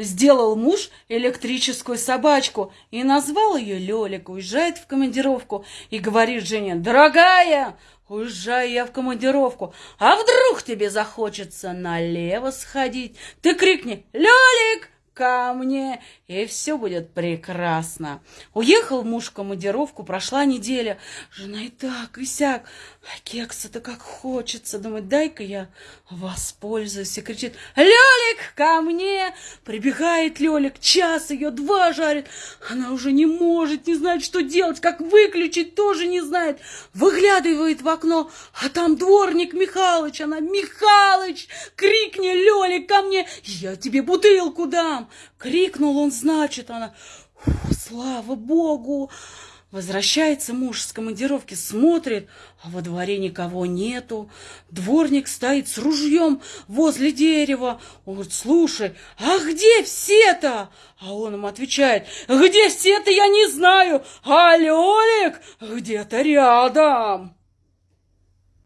Сделал муж электрическую собачку и назвал ее Лёлик. Уезжает в командировку и говорит жене, дорогая, уезжаю я в командировку, а вдруг тебе захочется налево сходить? Ты крикни, Лёлик, ко мне, и все будет прекрасно. Уехал муж в командировку, прошла неделя. Жена и так, и сяк. А кекса-то как хочется. Думает, дай-ка я воспользуюсь. И кричит, Лёлик, ко мне! Прибегает Лёлик, час ее, два жарит. Она уже не может, не знает, что делать, как выключить, тоже не знает. Выглядывает в окно, а там дворник Михалыч. Она, Михалыч, крикни, Лёлик, ко мне, я тебе бутылку дам. Крикнул он, значит, она, слава богу. Возвращается муж с командировки, смотрит, а во дворе никого нету. Дворник стоит с ружьем возле дерева. Он говорит, слушай, а где все-то? А он ему отвечает, где все-то, я не знаю, а Лёлик где-то рядом.